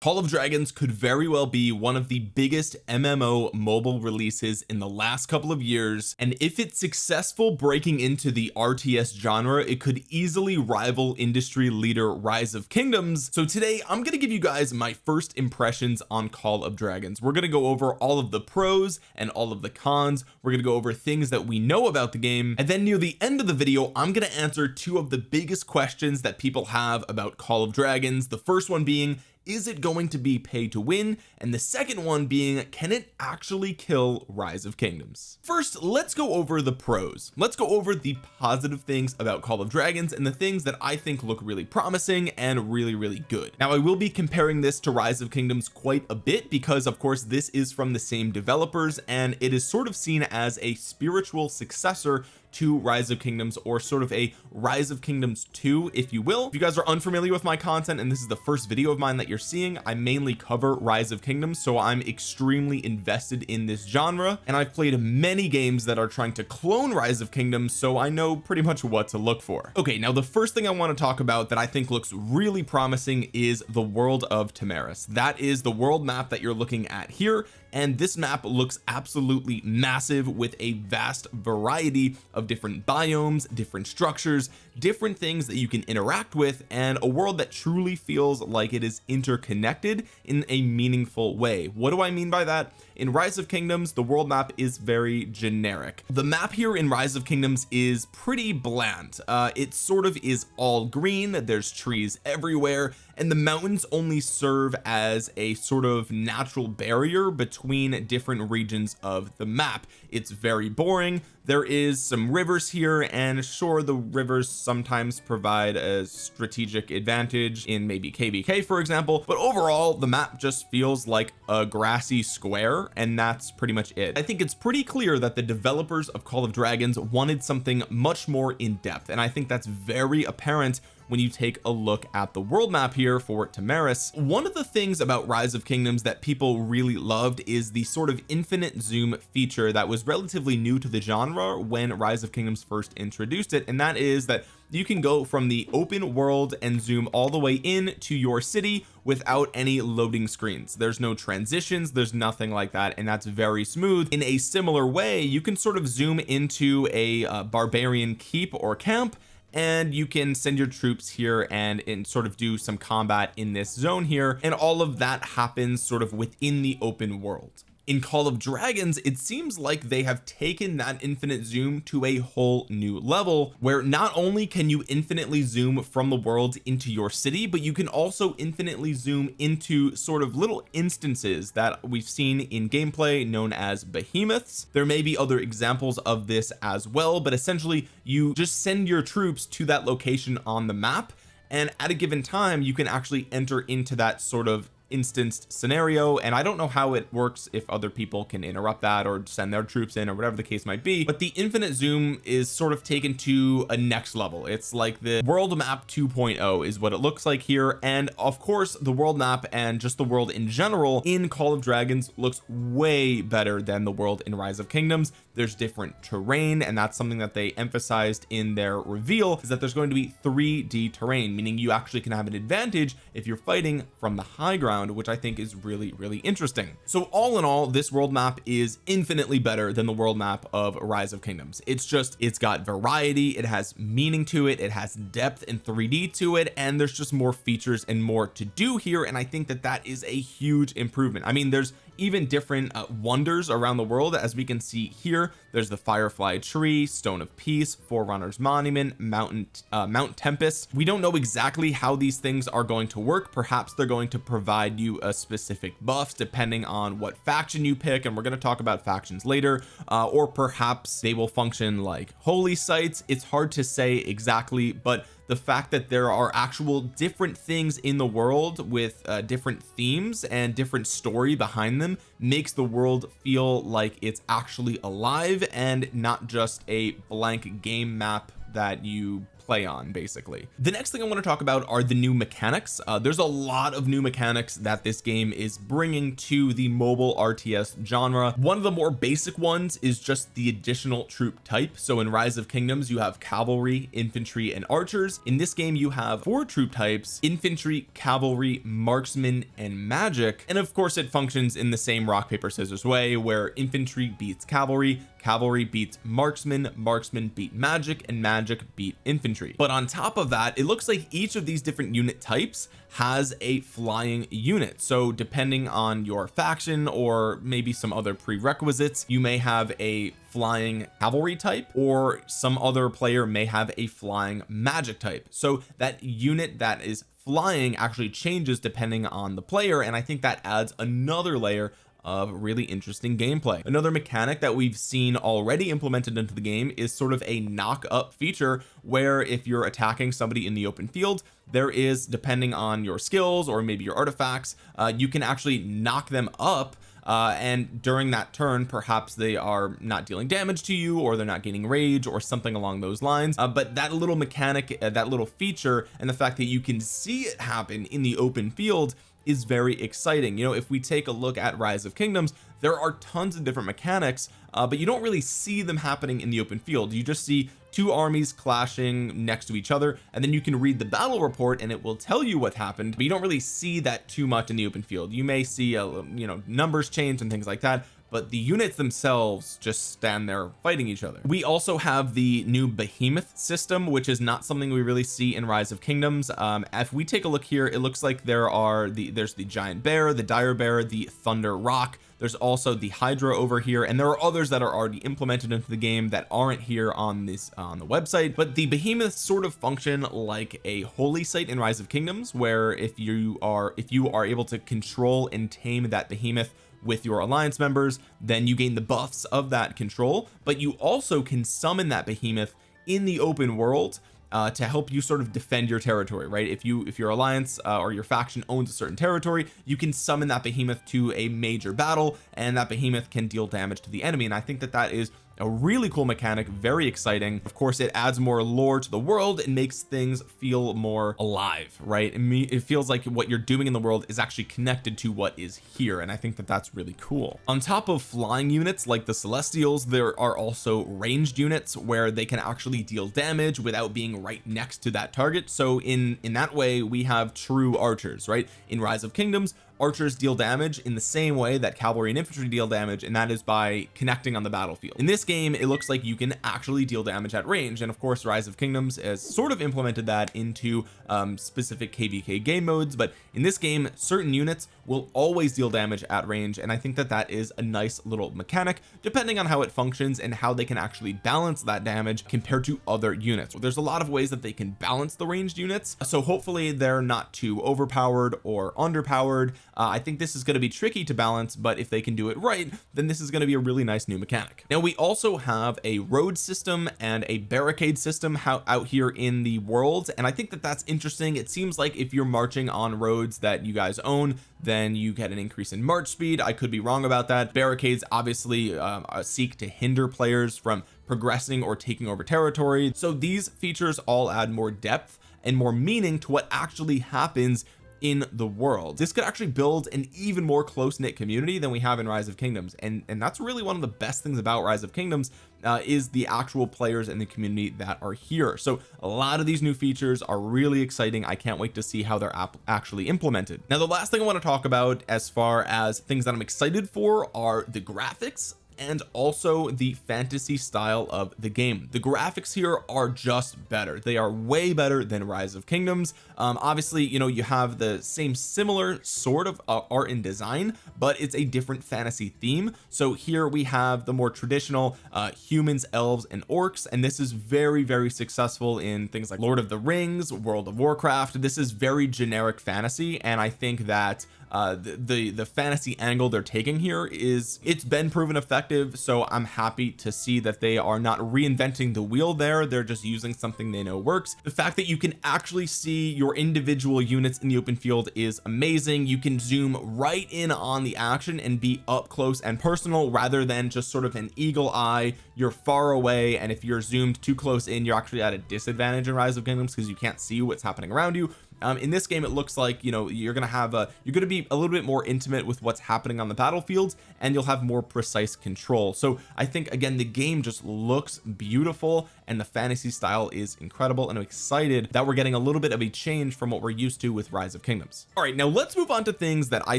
Call of Dragons could very well be one of the biggest MMO mobile releases in the last couple of years and if it's successful breaking into the RTS genre it could easily rival industry leader Rise of Kingdoms. So today I'm going to give you guys my first impressions on Call of Dragons. We're going to go over all of the pros and all of the cons. We're going to go over things that we know about the game. And then near the end of the video I'm going to answer two of the biggest questions that people have about Call of Dragons. The first one being is it going to be pay to win? And the second one being can it actually kill rise of kingdoms? First let's go over the pros. Let's go over the positive things about call of dragons and the things that I think look really promising and really really good. Now I will be comparing this to rise of kingdoms quite a bit because of course this is from the same developers and it is sort of seen as a spiritual successor to rise of kingdoms or sort of a rise of kingdoms 2 if you will. If you guys are unfamiliar with my content and this is the first video of mine that you're seeing I mainly cover rise of kingdoms so I'm extremely invested in this genre and I've played many games that are trying to clone rise of kingdoms so I know pretty much what to look for. Okay now the first thing I want to talk about that I think looks really promising is the world of Tamaris. That is the world map that you're looking at here and this map looks absolutely massive with a vast variety of different biomes different structures different things that you can interact with and a world that truly feels like it is interconnected in a meaningful way. What do I mean by that in rise of kingdoms the world map is very generic. The map here in rise of kingdoms is pretty bland. Uh, it sort of is all green there's trees everywhere and the mountains only serve as a sort of natural barrier between different regions of the map. It's very boring. There is some rivers here and sure the rivers sometimes provide a strategic advantage in maybe kvk for example but overall the map just feels like a grassy square and that's pretty much it. I think it's pretty clear that the developers of Call of Dragons wanted something much more in depth and I think that's very apparent when you take a look at the world map here for Tamaris one of the things about rise of kingdoms that people really loved is the sort of infinite zoom feature that was relatively new to the genre when rise of kingdoms first introduced it and that is that you can go from the open world and zoom all the way in to your city without any loading screens. There's no transitions there's nothing like that and that's very smooth. In a similar way you can sort of zoom into a uh, barbarian keep or camp and you can send your troops here and, and sort of do some combat in this zone here and all of that happens sort of within the open world in Call of Dragons it seems like they have taken that infinite zoom to a whole new level where not only can you infinitely zoom from the world into your city but you can also infinitely zoom into sort of little instances that we've seen in gameplay known as behemoths. There may be other examples of this as well but essentially you just send your troops to that location on the map and at a given time you can actually enter into that sort of instanced scenario and I don't know how it works if other people can interrupt that or send their troops in or whatever the case might be but the infinite zoom is sort of taken to a next level. It's like the world map 2.0 is what it looks like here and of course the world map and just the world in general in Call of Dragons looks way better than the world in Rise of Kingdoms there's different terrain and that's something that they emphasized in their reveal is that there's going to be 3d terrain meaning you actually can have an advantage if you're fighting from the high ground which I think is really really interesting. So all in all this world map is infinitely better than the world map of rise of kingdoms. It's just it's got variety it has meaning to it it has depth and 3d to it and there's just more features and more to do here and I think that that is a huge improvement. I mean there's even different uh, wonders around the world. As we can see here there's the firefly tree stone of peace forerunners monument mountain uh, mount tempest. We don't know exactly how these things are going to work. Perhaps they're going to provide you a specific buffs depending on what faction you pick and we're going to talk about factions later uh, or perhaps they will function like holy sites. It's hard to say exactly but the fact that there are actual different things in the world with uh, different themes and different story behind them makes the world feel like it's actually alive and not just a blank game map that you play on basically. The next thing I want to talk about are the new mechanics. Uh, there's a lot of new mechanics that this game is bringing to the mobile RTS genre. One of the more basic ones is just the additional troop type. So in rise of kingdoms you have cavalry infantry and archers. In this game you have four troop types infantry cavalry marksman and magic. And of course it functions in the same rock paper scissors way where infantry beats cavalry cavalry beats marksman marksman beat magic and magic beat infantry. But on top of that it looks like each of these different unit types has a flying unit. So depending on your faction or maybe some other prerequisites you may have a flying cavalry type or some other player may have a flying magic type. So that unit that is flying actually changes depending on the player and I think that adds another layer of really interesting gameplay. Another mechanic that we've seen already implemented into the game is sort of a knock up feature where if you're attacking somebody in the open field there is depending on your skills or maybe your artifacts uh, you can actually knock them up uh, and during that turn perhaps they are not dealing damage to you or they're not gaining rage or something along those lines. Uh, but that little mechanic uh, that little feature and the fact that you can see it happen in the open field is very exciting. You know if we take a look at rise of kingdoms there are tons of different mechanics uh, but you don't really see them happening in the open field. You just see two armies clashing next to each other and then you can read the battle report and it will tell you what happened but you don't really see that too much in the open field. You may see a you know numbers change and things like that but the units themselves just stand there fighting each other. We also have the new behemoth system which is not something we really see in rise of kingdoms. Um, if we take a look here it looks like there are the there's the giant bear the dire bear the thunder rock. There's also the hydra over here and there are others that are already implemented into the game that aren't here on this on the website. But the behemoths sort of function like a holy site in rise of kingdoms where if you are if you are able to control and tame that behemoth with your alliance members then you gain the buffs of that control. But you also can summon that behemoth in the open world uh, to help you sort of defend your territory right? If you if your alliance uh, or your faction owns a certain territory you can summon that behemoth to a major battle and that behemoth can deal damage to the enemy. And I think that that is a really cool mechanic very exciting. Of course it adds more lore to the world and makes things feel more alive right? It feels like what you're doing in the world is actually connected to what is here and I think that that's really cool. On top of flying units like the celestials there are also ranged units where they can actually deal damage without being right next to that target. So in in that way we have true archers right? In rise of kingdoms archers deal damage in the same way that cavalry and infantry deal damage and that is by connecting on the battlefield. In this game it looks like you can actually deal damage at range and of course rise of kingdoms has sort of implemented that into um, specific kvk game modes but in this game certain units will always deal damage at range and I think that that is a nice little mechanic depending on how it functions and how they can actually balance that damage compared to other units. There's a lot of ways that they can balance the ranged units so hopefully they're not too overpowered or underpowered uh, I think this is going to be tricky to balance but if they can do it right then this is going to be a really nice new mechanic. Now we also have a road system and a barricade system how, out here in the world and I think that that's interesting. It seems like if you're marching on roads that you guys own then you get an increase in march speed. I could be wrong about that. Barricades obviously um, uh, seek to hinder players from progressing or taking over territory. So these features all add more depth and more meaning to what actually happens in the world. This could actually build an even more close-knit community than we have in rise of kingdoms. And and that's really one of the best things about rise of kingdoms uh, is the actual players in the community that are here. So a lot of these new features are really exciting. I can't wait to see how they're actually implemented. Now the last thing I want to talk about as far as things that I'm excited for are the graphics and also the fantasy style of the game. The graphics here are just better. They are way better than rise of kingdoms. Um, obviously you know you have the same similar sort of uh, art and design but it's a different fantasy theme. So here we have the more traditional uh, humans elves and orcs and this is very very successful in things like Lord of the Rings World of Warcraft. This is very generic fantasy and I think that uh the, the the fantasy angle they're taking here is it's been proven effective so I'm happy to see that they are not reinventing the wheel there. They're just using something they know works. The fact that you can actually see your individual units in the open field is amazing. You can zoom right in on the action and be up close and personal rather than just sort of an eagle eye. You're far away and if you're zoomed too close in you're actually at a disadvantage in rise of kingdoms because you can't see what's happening around you um, in this game it looks like you know you're gonna have a you're gonna be a little bit more intimate with what's happening on the battlefields and you'll have more precise control. So I think again the game just looks beautiful and the fantasy style is incredible and I'm excited that we're getting a little bit of a change from what we're used to with rise of kingdoms. All right now let's move on to things that I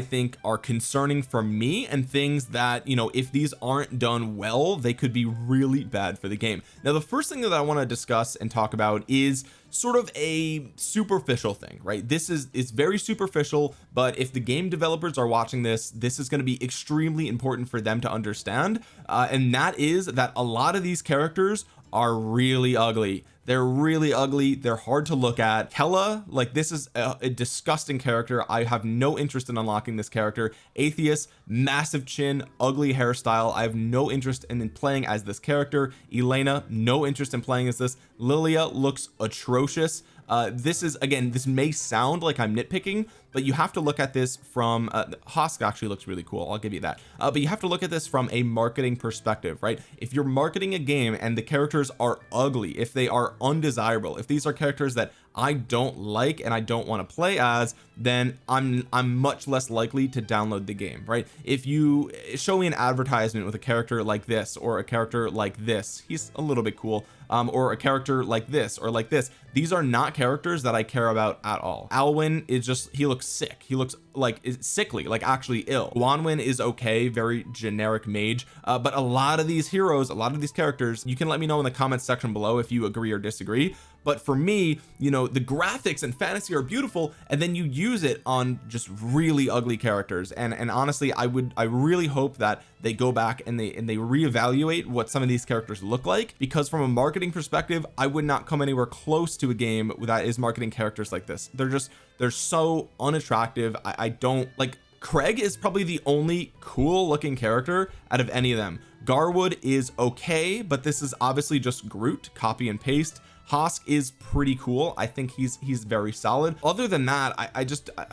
think are concerning for me and things that you know if these aren't done well they could be really bad for the game. Now the first thing that I want to discuss and talk about is sort of a superficial thing right? This is it's very superficial but if the game developers are watching this this is going to be extremely important for them to understand uh, and that is that a lot of these characters are really ugly. They're really ugly. They're hard to look at. Kella like this is a, a, disgusting character. I have no interest in unlocking this character. Atheus massive chin ugly hairstyle. I have no interest in, in playing as this character. Elena no interest in playing as this. Lilia looks atrocious uh, this is again this may sound like I'm nitpicking but you have to look at this from uh, Hosk actually looks really cool I'll give you that. Uh, but you have to look at this from a marketing perspective right? If you're marketing a game and the characters are ugly if they are undesirable if these are characters that I don't like and I don't want to play as then I'm I'm much less likely to download the game right? If you show me an advertisement with a character like this or a character like this he's a little bit cool um, or a character like this or like this these are not characters that I care about at all. Alwyn is just he looks sick. He looks like sickly like actually ill. Gwanwyn is okay very generic mage uh, but a lot of these heroes a lot of these characters you can let me know in the comments section below if you agree or disagree but for me you know the graphics and fantasy are beautiful and then you use it on just really ugly characters. And and honestly I would I really hope that they go back and they and they reevaluate what some of these characters look like because from a marketing perspective I would not come anywhere close to a game that is marketing characters like this. They're just they're so unattractive. I, I don't like Craig is probably the only cool looking character out of any of them. Garwood is okay but this is obviously just Groot copy and paste Hosk is pretty cool. I think he's he's very solid. Other than that I, I just I,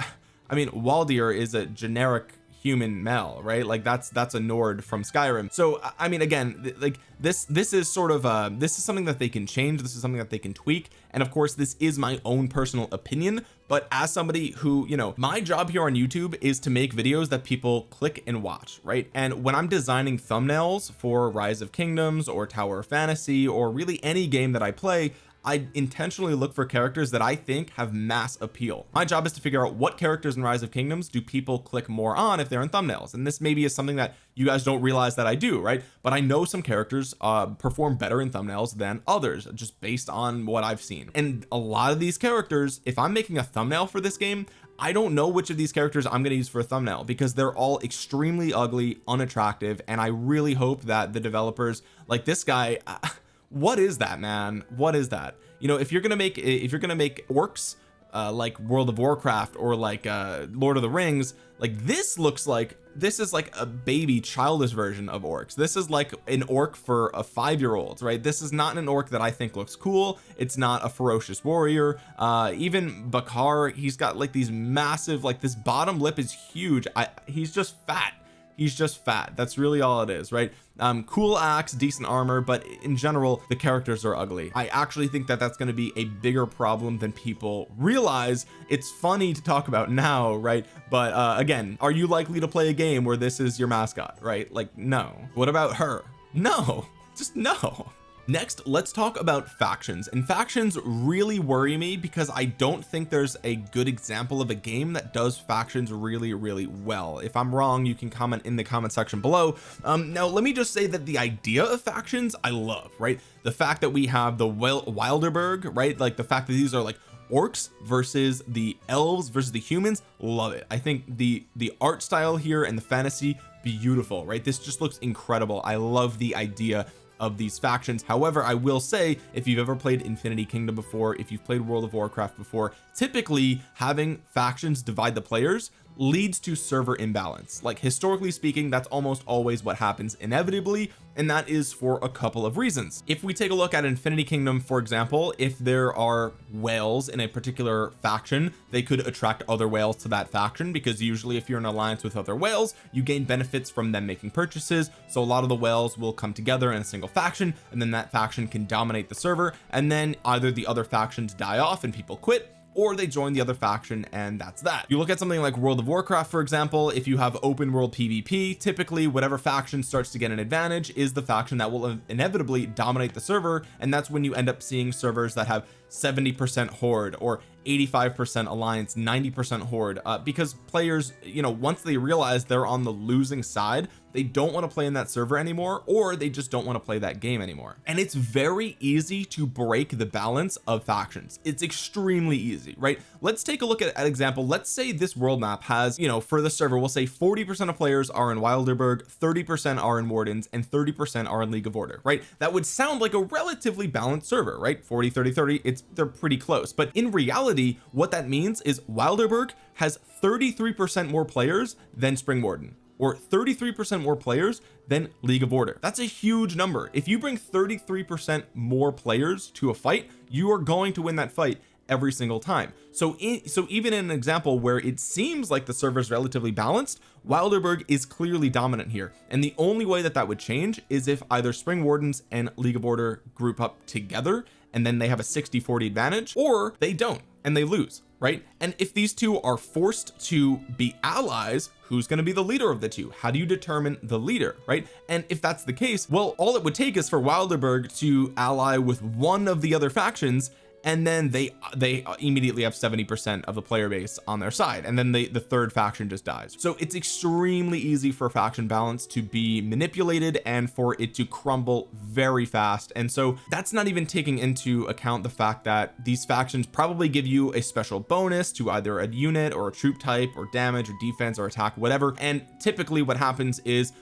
I mean Waldyr is a generic human male right? Like that's that's a Nord from Skyrim. So I mean again like this this is sort of uh this is something that they can change. This is something that they can tweak. And of course this is my own personal opinion. But as somebody who you know my job here on YouTube is to make videos that people click and watch right? And when I'm designing thumbnails for rise of kingdoms or tower of fantasy or really any game that I play I intentionally look for characters that I think have mass appeal. My job is to figure out what characters in rise of kingdoms do people click more on if they're in thumbnails. And this maybe is something that you guys don't realize that I do right? But I know some characters uh perform better in thumbnails than others just based on what I've seen. And a lot of these characters if I'm making a thumbnail for this game I don't know which of these characters I'm going to use for a thumbnail because they're all extremely ugly unattractive and I really hope that the developers like this guy what is that man? What is that? You know if you're gonna make if you're gonna make orcs uh, like World of Warcraft or like uh Lord of the Rings like this looks like this is like a baby childish version of orcs. This is like an orc for a five-year-old right? This is not an orc that I think looks cool. It's not a ferocious warrior. Uh even Bakhar he's got like these massive like this bottom lip is huge. I he's just fat he's just fat. That's really all it is right? Um cool axe decent armor but in general the characters are ugly. I actually think that that's going to be a bigger problem than people realize. It's funny to talk about now right? But uh again are you likely to play a game where this is your mascot right? Like no. What about her? No. Just no next let's talk about factions. And factions really worry me because I don't think there's a good example of a game that does factions really really well. If I'm wrong you can comment in the comment section below. Um now let me just say that the idea of factions I love right? The fact that we have the Wilderburg right? Like the fact that these are like orcs versus the elves versus the humans love it. I think the the art style here and the fantasy beautiful right? This just looks incredible. I love the idea of these factions. However I will say if you've ever played Infinity Kingdom before if you've played World of Warcraft before typically having factions divide the players leads to server imbalance. Like historically speaking that's almost always what happens inevitably and that is for a couple of reasons. If we take a look at Infinity Kingdom for example if there are whales in a particular faction they could attract other whales to that faction because usually if you're in alliance with other whales you gain benefits from them making purchases so a lot of the whales will come together in a single faction and then that faction can dominate the server and then either the other factions die off and people quit or they join the other faction and that's that. You look at something like World of Warcraft for example if you have open world PvP typically whatever faction starts to get an advantage is the faction that will inevitably dominate the server and that's when you end up seeing servers that have 70% horde or 85% alliance 90% horde uh, because players you know once they realize they're on the losing side they don't want to play in that server anymore or they just don't want to play that game anymore. And it's very easy to break the balance of factions. It's extremely easy right? Let's take a look at an example. Let's say this world map has you know for the server we'll say 40 percent of players are in Wilderburg 30 percent are in Wardens and 30 percent are in League of Order right? That would sound like a relatively balanced server right? 40 30 30 it's they're pretty close. But in reality what that means is Wilderburg has 33 percent more players than Spring Warden or 33 percent more players than League of Order. That's a huge number. If you bring 33 percent more players to a fight you are going to win that fight every single time. So in, so even in an example where it seems like the server is relatively balanced Wilderburg is clearly dominant here. And the only way that that would change is if either Spring Wardens and League of Order group up together and then they have a 60 40 advantage or they don't and they lose right? And if these two are forced to be allies who's going to be the leader of the two? How do you determine the leader right? And if that's the case well all it would take is for Wilderburg to ally with one of the other factions and then they they immediately have 70 percent of the player base on their side and then they the third faction just dies. So it's extremely easy for faction balance to be manipulated and for it to crumble very fast. And so that's not even taking into account the fact that these factions probably give you a special bonus to either a unit or a troop type or damage or defense or attack whatever. And typically what happens is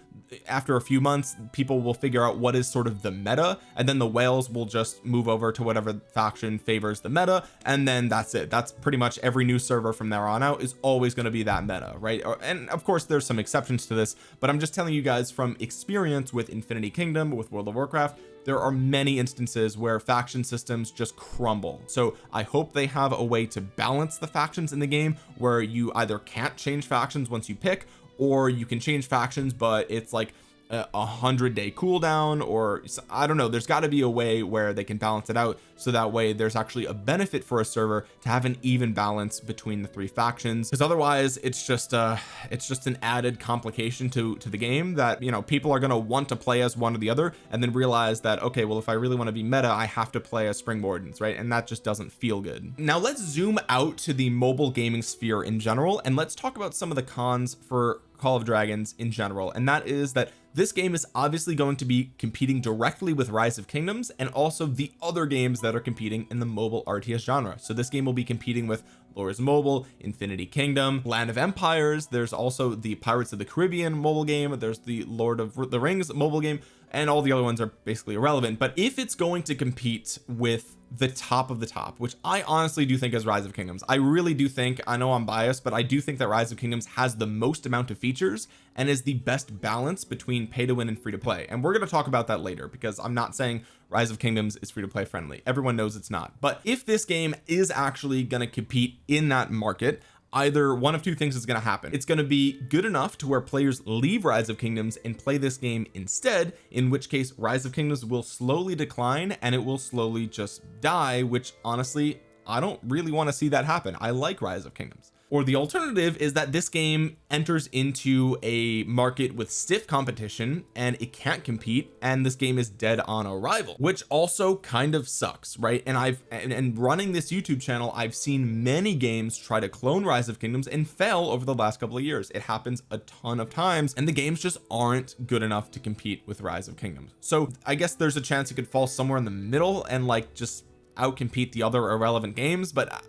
after a few months people will figure out what is sort of the meta and then the whales will just move over to whatever faction favors the meta and then that's it. That's pretty much every new server from there on out is always going to be that meta right? And of course there's some exceptions to this but I'm just telling you guys from experience with Infinity Kingdom with World of Warcraft there are many instances where faction systems just crumble. So I hope they have a way to balance the factions in the game where you either can't change factions once you pick or you can change factions but it's like a hundred day cooldown or I don't know there's got to be a way where they can balance it out so that way there's actually a benefit for a server to have an even balance between the three factions. Because otherwise it's just uh it's just an added complication to to the game that you know people are going to want to play as one or the other and then realize that okay well if I really want to be meta I have to play as Spring Wardens right? And that just doesn't feel good. Now let's zoom out to the mobile gaming sphere in general and let's talk about some of the cons for Call of Dragons in general. And that is that this game is obviously going to be competing directly with Rise of Kingdoms and also the other games that are competing in the mobile RTS genre. So this game will be competing with Lords Mobile Infinity Kingdom Land of Empires. There's also the Pirates of the Caribbean mobile game. There's the Lord of the Rings mobile game and all the other ones are basically irrelevant. But if it's going to compete with the top of the top which I honestly do think is Rise of Kingdoms I really do think I know I'm biased but I do think that Rise of Kingdoms has the most amount of features and is the best balance between pay to win and free to play. And we're going to talk about that later because I'm not saying Rise of Kingdoms is free to play friendly. Everyone knows it's not. But if this game is actually going to compete in that market either one of two things is going to happen. It's going to be good enough to where players leave rise of kingdoms and play this game instead in which case rise of kingdoms will slowly decline and it will slowly just die which honestly I don't really want to see that happen. I like rise of kingdoms or the alternative is that this game enters into a market with stiff competition and it can't compete and this game is dead on arrival which also kind of sucks right? And I've and, and running this YouTube channel I've seen many games try to clone rise of kingdoms and fail over the last couple of years. It happens a ton of times and the games just aren't good enough to compete with rise of kingdoms. So I guess there's a chance it could fall somewhere in the middle and like just outcompete the other irrelevant games but uh,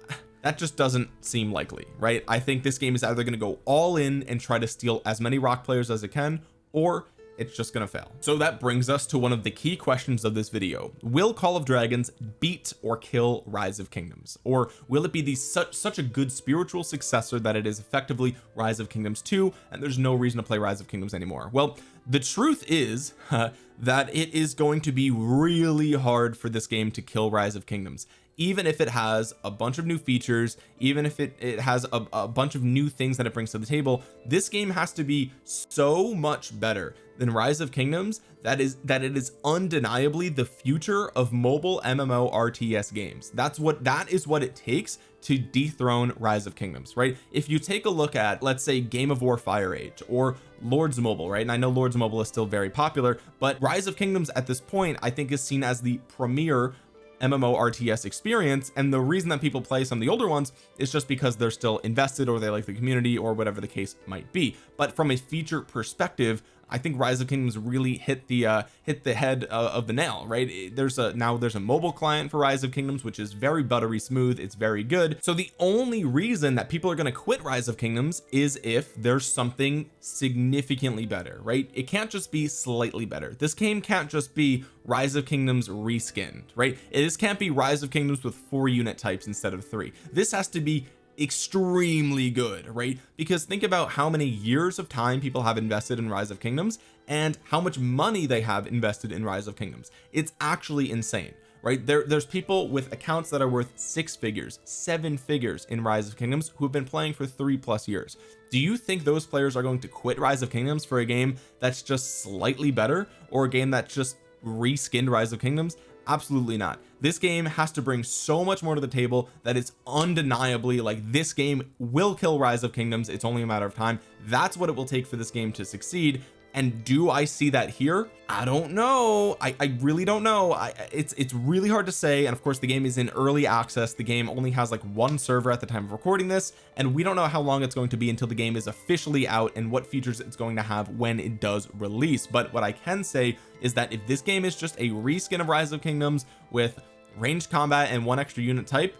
that just doesn't seem likely right? I think this game is either going to go all in and try to steal as many ROK players as it can or it's just gonna fail. So that brings us to one of the key questions of this video. Will Call of Dragons beat or kill Rise of Kingdoms? Or will it be the such such a good spiritual successor that it is effectively Rise of Kingdoms 2 and there's no reason to play Rise of Kingdoms anymore? Well the truth is uh, that it is going to be really hard for this game to kill Rise of Kingdoms even if it has a bunch of new features even if it it has a, a bunch of new things that it brings to the table this game has to be so much better than rise of kingdoms that is that it is undeniably the future of mobile MMO RTS games. That's what that is what it takes to dethrone rise of kingdoms right? If you take a look at let's say game of war fire age or lords mobile right? And I know lords mobile is still very popular but rise of kingdoms at this point I think is seen as the premier MMO RTS experience and the reason that people play some of the older ones is just because they're still invested or they like the community or whatever the case might be. But from a feature perspective I think rise of kingdoms really hit the uh hit the head uh, of the nail right? There's a now there's a mobile client for rise of kingdoms which is very buttery smooth. It's very good. So the only reason that people are going to quit rise of kingdoms is if there's something significantly better right? It can't just be slightly better. This game can't just be rise of kingdoms reskinned right? It just can't be rise of kingdoms with four unit types instead of three. This has to be extremely good right? Because think about how many years of time people have invested in rise of kingdoms and how much money they have invested in rise of kingdoms. It's actually insane right? There there's people with accounts that are worth six figures seven figures in rise of kingdoms who have been playing for three plus years. Do you think those players are going to quit rise of kingdoms for a game that's just slightly better or a game that's just reskinned rise of kingdoms absolutely not. This game has to bring so much more to the table that it's undeniably like this game will kill rise of kingdoms. It's only a matter of time. That's what it will take for this game to succeed and do I see that here? I don't know. I, I really don't know. I it's it's really hard to say. And of course the game is in early access. The game only has like one server at the time of recording this. And we don't know how long it's going to be until the game is officially out and what features it's going to have when it does release. But what I can say is that if this game is just a reskin of rise of kingdoms with ranged combat and one extra unit type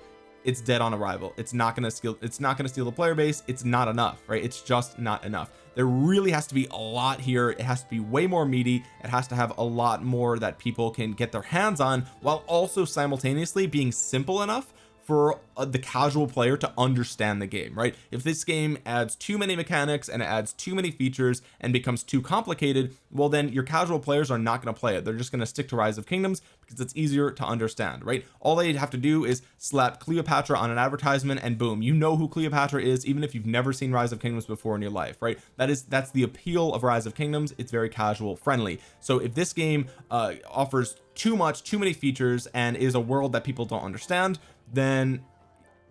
it's dead on arrival. It's not to steal it's not to steal the player base. It's not enough right? It's just not enough. There really has to be a lot here. It has to be way more meaty. It has to have a lot more that people can get their hands on while also simultaneously being simple enough for uh, the casual player to understand the game right? If this game adds too many mechanics and adds too many features and becomes too complicated well then your casual players are not going to play it. They're just going to stick to rise of kingdoms because it's easier to understand right? All they have to do is slap Cleopatra on an advertisement and boom you know who Cleopatra is even if you've never seen rise of kingdoms before in your life right? That is that's the appeal of rise of kingdoms. It's very casual friendly. So if this game uh offers too much too many features and is a world that people don't understand then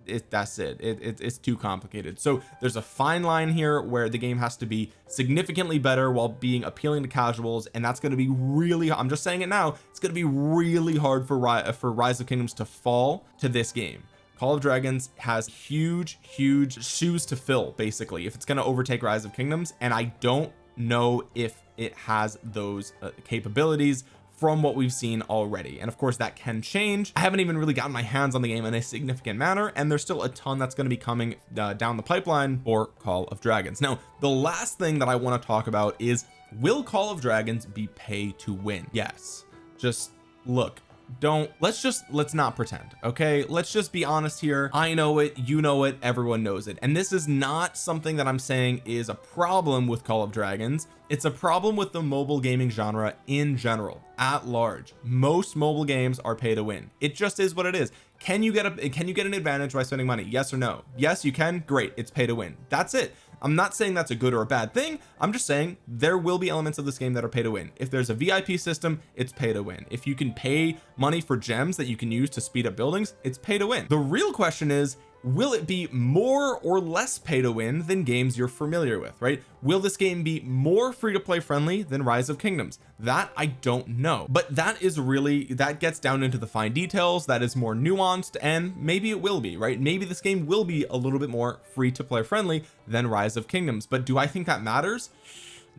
it that's it. It, it it's too complicated so there's a fine line here where the game has to be significantly better while being appealing to casuals and that's going to be really I'm just saying it now it's going to be really hard for for rise of kingdoms to fall to this game Call of Dragons has huge huge shoes to fill basically if it's going to overtake rise of kingdoms and I don't know if it has those uh, capabilities from what we've seen already. And of course that can change. I haven't even really gotten my hands on the game in a significant manner and there's still a ton that's going to be coming uh, down the pipeline for Call of Dragons. Now the last thing that I want to talk about is will Call of Dragons be pay to win? Yes. Just look don't let's just let's not pretend okay? Let's just be honest here. I know it you know it everyone knows it. And this is not something that I'm saying is a problem with Call of Dragons. It's a problem with the mobile gaming genre in general at large. Most mobile games are pay to win. It just is what it is. Can you get a can you get an advantage by spending money? Yes or no? Yes you can? Great it's pay to win. That's it I'm not saying that's a good or a bad thing. I'm just saying there will be elements of this game that are pay to win. If there's a VIP system it's pay to win. If you can pay money for gems that you can use to speed up buildings it's pay to win. The real question is will it be more or less pay to win than games you're familiar with right? Will this game be more free to play friendly than rise of kingdoms? That I don't know. But that is really that gets down into the fine details that is more nuanced and maybe it will be right? Maybe this game will be a little bit more free to play friendly than rise of kingdoms. But do I think that matters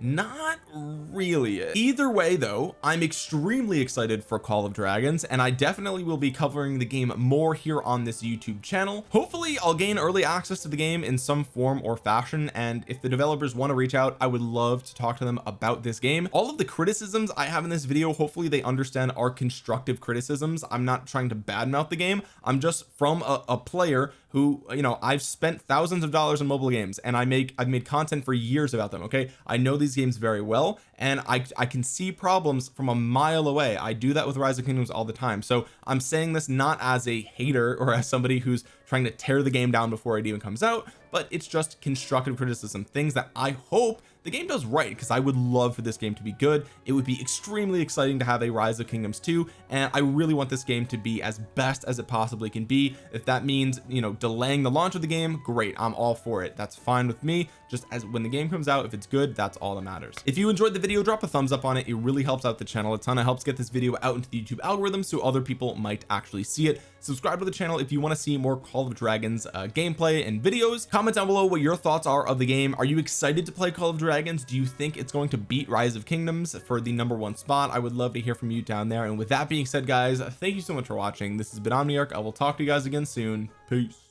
not really it. either way though I'm extremely excited for Call of Dragons and I definitely will be covering the game more here on this YouTube channel. Hopefully I'll gain early access to the game in some form or fashion and if the developers want to reach out I would love to talk to them about this game. All of the criticisms I have in this video hopefully they understand are constructive criticisms. I'm not trying to badmouth the game. I'm just from a, a player who you know I've spent thousands of dollars on mobile games and I make I've made content for years about them okay? I know these games very well and I, I can see problems from a mile away. I do that with Rise of Kingdoms all the time. So I'm saying this not as a hater or as somebody who's trying to tear the game down before it even comes out but it's just constructive criticism things that I hope the game does right because I would love for this game to be good. It would be extremely exciting to have a rise of kingdoms 2 and I really want this game to be as best as it possibly can be. If that means you know delaying the launch of the game great I'm all for it. That's fine with me. Just as when the game comes out if it's good that's all that matters. If you enjoyed the video drop a thumbs up on it. It really helps out the channel a ton. It helps get this video out into the YouTube algorithm so other people might actually see it. Subscribe to the channel if you want to see more Call of Dragons uh, gameplay and videos. Comment down below what your thoughts are of the game. Are you excited to play Call of Dragons do you think it's going to beat Rise of Kingdoms for the number one spot? I would love to hear from you down there. And with that being said guys thank you so much for watching. This has been Omniarch. I will talk to you guys again soon. Peace